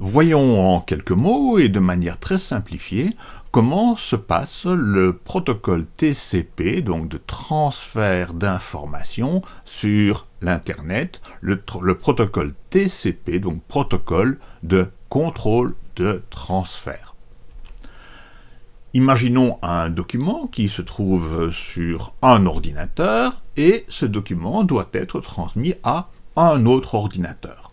Voyons en quelques mots et de manière très simplifiée comment se passe le protocole TCP, donc de transfert d'informations sur l'Internet, le, le, protocole TCP, donc protocole de contrôle de transfert. Imaginons un document qui se trouve sur un ordinateur et ce document doit être transmis à un autre ordinateur.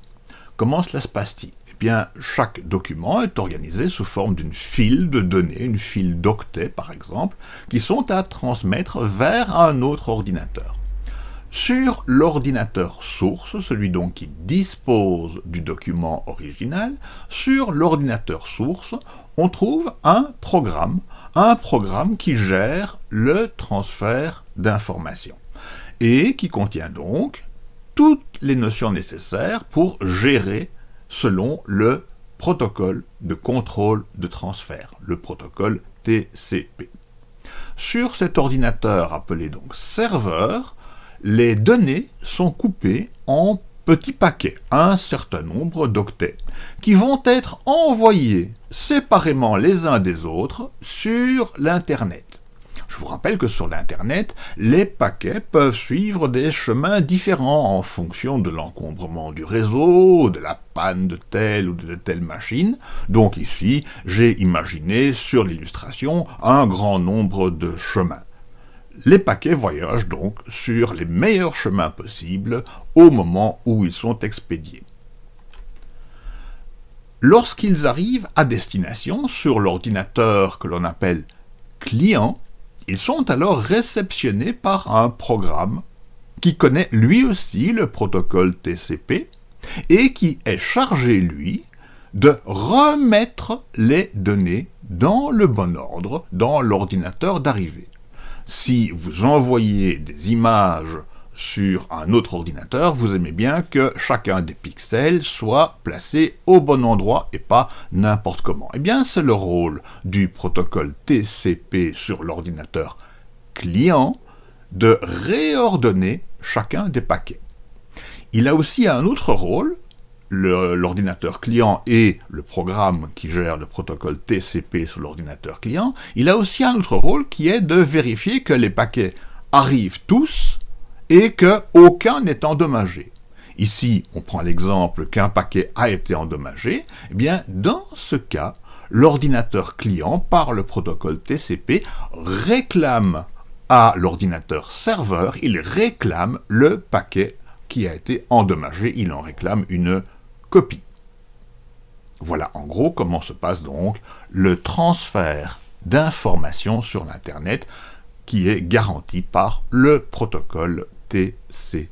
Comment cela se passe-t-il? Bien, chaque document est organisé sous forme d'une file de données, une file d'octets par exemple, qui sont à transmettre vers un autre ordinateur. Sur l'ordinateur source, celui donc qui dispose du document original, sur l'ordinateur source, on trouve un programme, un programme qui gère le transfert d'informations et qui contient donc toutes les notions nécessaires pour gérer selon le protocole de contrôle de transfert, le protocole TCP. Sur cet ordinateur appelé donc serveur, les données sont coupées en petits paquets, un certain nombre d'octets, qui vont être envoyés séparément les uns des autres sur l'Internet. Je vous rappelle que sur l'Internet, les paquets peuvent suivre des chemins différents en fonction de l'encombrement du réseau, de la panne de telle ou de telle machine. Donc ici, j'ai imaginé sur l'illustration un grand nombre de chemins. Les paquets voyagent donc sur les meilleurs chemins possibles au moment où ils sont expédiés. Lorsqu'ils arrivent à destination sur l'ordinateur que l'on appelle client, ils sont alors réceptionnés par un programme qui connaît lui aussi le protocole TCP et qui est chargé, lui, de remettre les données dans le bon ordre dans l'ordinateur d'arrivée. Si vous envoyez des images sur un autre ordinateur, vous aimez bien que chacun des pixels soit placé au bon endroit et pas n'importe comment. Eh bien, c'est le rôle du protocole TCP sur l'ordinateur client de réordonner chacun des paquets. Il a aussi un autre rôle, l'ordinateur client et le programme qui gère le protocole TCP sur l'ordinateur client, il a aussi un autre rôle qui est de vérifier que les paquets arrivent tous et que aucun n'est endommagé. Ici, on prend l'exemple qu'un paquet a été endommagé. Eh bien, dans ce cas, l'ordinateur client, par le protocole TCP, réclame à l'ordinateur serveur, il réclame le paquet qui a été endommagé, il en réclame une copie. Voilà en gros comment se passe donc le transfert d'informations sur l'Internet qui est garanti par le protocole TCP.